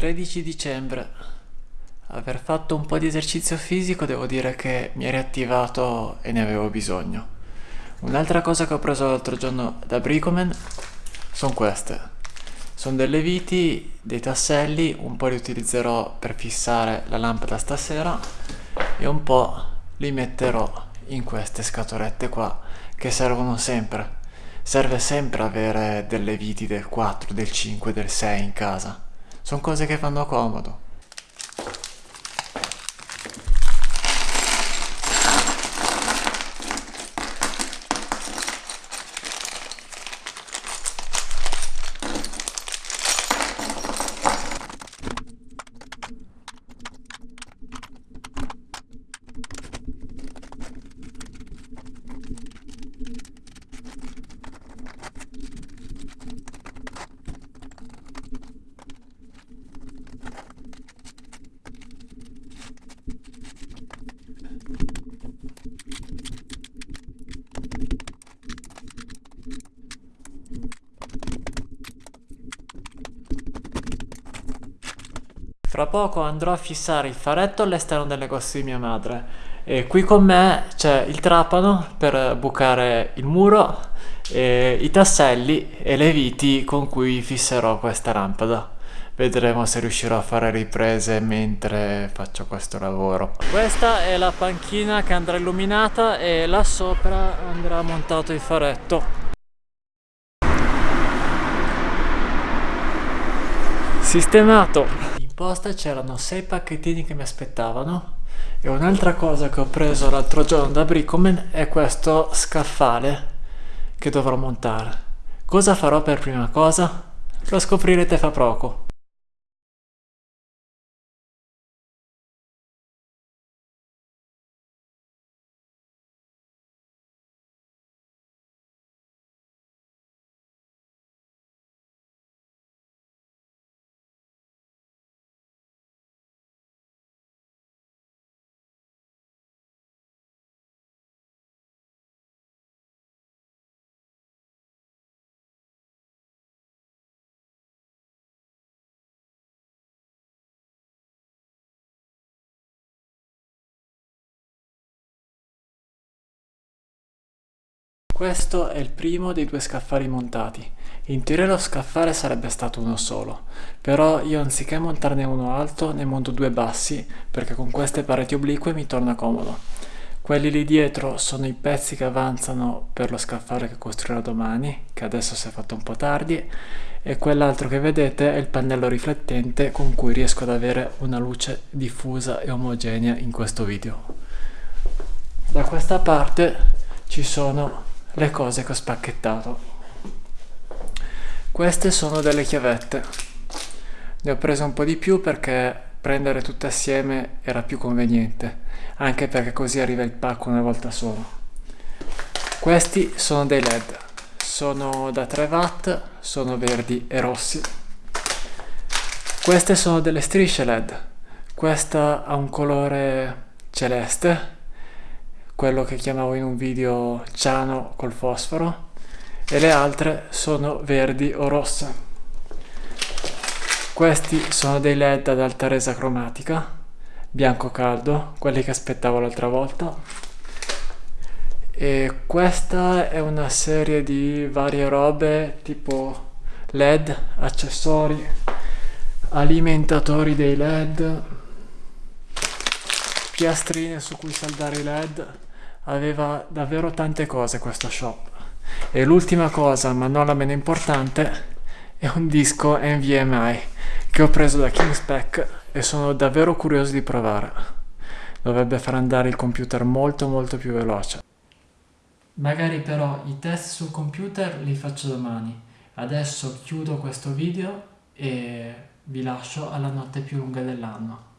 13 dicembre. Aver fatto un po' di esercizio fisico devo dire che mi ha riattivato e ne avevo bisogno. Un'altra cosa che ho preso l'altro giorno da Bricoman sono queste. Sono delle viti, dei tasselli, un po' li utilizzerò per fissare la lampada stasera e un po' li metterò in queste scatolette qua che servono sempre. Serve sempre avere delle viti del 4, del 5, del 6 in casa. Sono cose che fanno comodo. Fra poco andrò a fissare il faretto all'esterno del negozio di mia madre e qui con me c'è il trapano per bucare il muro, i tasselli e le viti con cui fisserò questa lampada. Vedremo se riuscirò a fare riprese mentre faccio questo lavoro. Questa è la panchina che andrà illuminata e là sopra andrà montato il faretto. Sistemato! Posta c'erano sei pacchettini che mi aspettavano e un'altra cosa che ho preso l'altro giorno da Bricoman è questo scaffale che dovrò montare. Cosa farò per prima cosa? Lo scoprirete fra poco. Questo è il primo dei due scaffali montati. In teoria lo scaffale sarebbe stato uno solo, però io anziché montarne uno alto ne monto due bassi perché con queste pareti oblique mi torna comodo. Quelli lì dietro sono i pezzi che avanzano per lo scaffale che costruirò domani, che adesso si è fatto un po' tardi, e quell'altro che vedete è il pannello riflettente con cui riesco ad avere una luce diffusa e omogenea in questo video. Da questa parte ci sono le cose che ho spacchettato. Queste sono delle chiavette. Ne ho preso un po' di più perché prendere tutte assieme era più conveniente, anche perché così arriva il pacco una volta solo. Questi sono dei led, sono da 3 watt, sono verdi e rossi. Queste sono delle strisce led, questa ha un colore celeste quello che chiamavo in un video ciano col fosforo e le altre sono verdi o rosse. Questi sono dei led ad alta resa cromatica, bianco caldo, quelli che aspettavo l'altra volta. E questa è una serie di varie robe tipo led, accessori, alimentatori dei led, piastrine su cui saldare i led aveva davvero tante cose questo shop. E l'ultima cosa, ma non la meno importante, è un disco NVMe che ho preso da Kingspec e sono davvero curioso di provare. Dovrebbe far andare il computer molto molto più veloce. Magari però i test sul computer li faccio domani. Adesso chiudo questo video e vi lascio alla notte più lunga dell'anno.